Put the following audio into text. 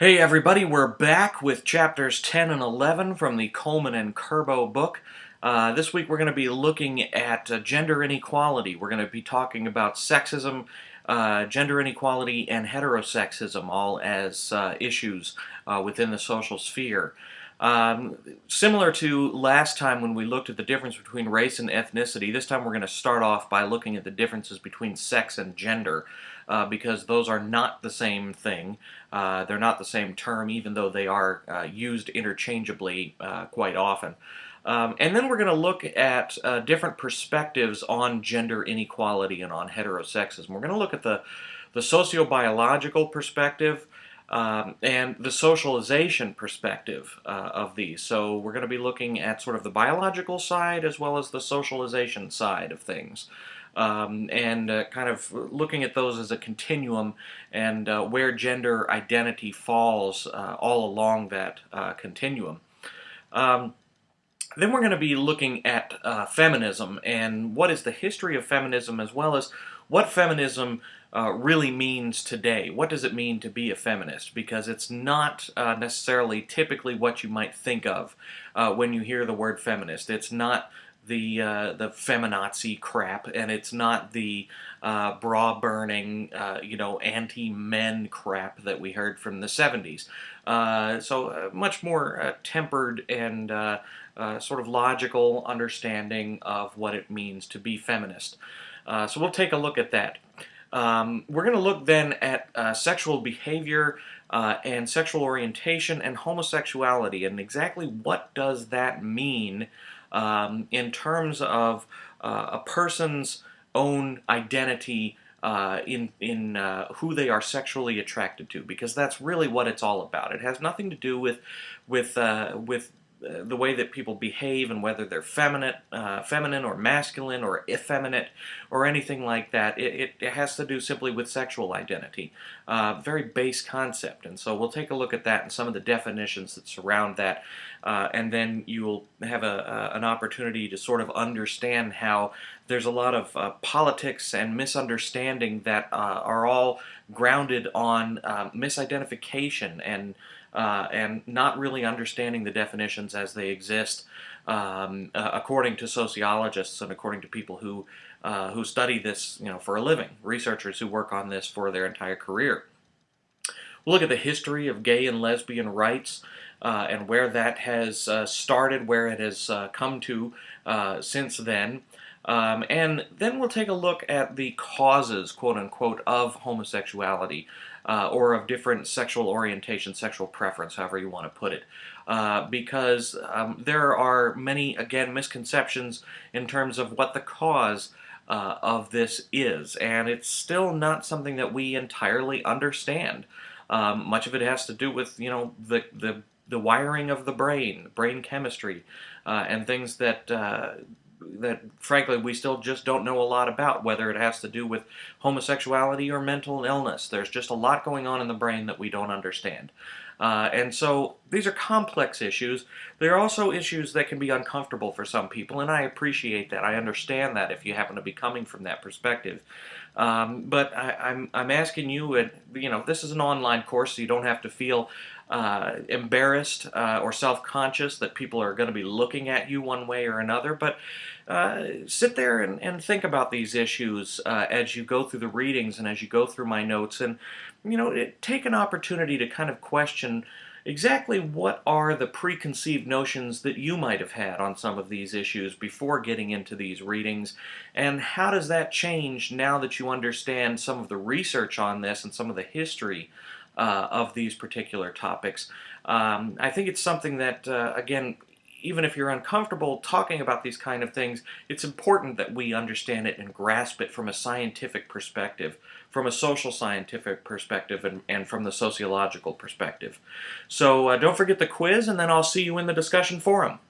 Hey everybody, we're back with chapters 10 and 11 from the Coleman and Kerbo book. Uh, this week we're going to be looking at uh, gender inequality. We're going to be talking about sexism, uh, gender inequality, and heterosexism, all as uh, issues uh, within the social sphere. Um, similar to last time when we looked at the difference between race and ethnicity, this time we're going to start off by looking at the differences between sex and gender uh, because those are not the same thing. Uh, they're not the same term even though they are uh, used interchangeably uh, quite often. Um, and then we're going to look at uh, different perspectives on gender inequality and on heterosexism. We're going to look at the, the sociobiological perspective, um, and the socialization perspective uh, of these. So we're going to be looking at sort of the biological side as well as the socialization side of things. Um, and uh, kind of looking at those as a continuum and uh, where gender identity falls uh, all along that uh, continuum. Um, then we're going to be looking at uh, feminism and what is the history of feminism as well as what feminism uh, really means today. What does it mean to be a feminist? Because it's not uh, necessarily typically what you might think of uh, when you hear the word feminist. It's not the uh, the feminazi crap, and it's not the uh, bra burning, uh, you know, anti men crap that we heard from the 70s. so much more tempered and sort of logical understanding of what it means to be feminist. so we'll take a look at that. Um, we're going to look then at uh, sexual behavior uh, and sexual orientation and homosexuality and exactly what does that mean um, in terms of uh, a person's own identity uh, in in uh, who they are sexually attracted to, because that's really what it's all about. It has nothing to do with with uh, with the way that people behave and whether they're feminine, uh, feminine or masculine or effeminate or anything like that. It, it has to do simply with sexual identity. Uh, very base concept. And so we'll take a look at that and some of the definitions that surround that. Uh, and then you will have a, an opportunity to sort of understand how there's a lot of uh, politics and misunderstanding that uh, are all grounded on uh, misidentification and uh, and not really understanding the definitions as they exist um, uh, according to sociologists and according to people who uh, who study this you know for a living, researchers who work on this for their entire career. Look at the history of gay and lesbian rights uh, and where that has uh, started, where it has uh, come to since then. Um, and then we'll take a look at the causes, quote unquote, of homosexuality uh, or of different sexual orientation, sexual preference, however you want to put it. Uh, because um, there are many, again, misconceptions in terms of what the cause uh, of this is, and it's still not something that we entirely understand. Um, much of it has to do with, you know, the, the, the wiring of the brain, brain chemistry, uh, and things that uh, that frankly we still just don't know a lot about whether it has to do with homosexuality or mental illness. There's just a lot going on in the brain that we don't understand uh, and so these are complex issues. They're also issues that can be uncomfortable for some people and I appreciate that. I understand that if you happen to be coming from that perspective. Um, but I, I'm, I'm asking you, you know, this is an online course, so you don't have to feel uh, embarrassed uh, or self-conscious that people are going to be looking at you one way or another, but uh, sit there and, and, think about these issues uh, as you go through the readings and as you go through my notes and, you know, it, take an opportunity to kind of question exactly what are the preconceived notions that you might have had on some of these issues before getting into these readings, and how does that change now that you understand some of the research on this and some of the history uh, of these particular topics. Um, I think it's something that, uh, again, even if you're uncomfortable talking about these kind of things, it's important that we understand it and grasp it from a scientific perspective, from a social scientific perspective, and, and from the sociological perspective. So uh, don't forget the quiz, and then I'll see you in the discussion forum.